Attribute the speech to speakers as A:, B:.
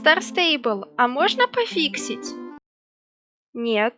A: Star Stable, а можно пофиксить? Нет.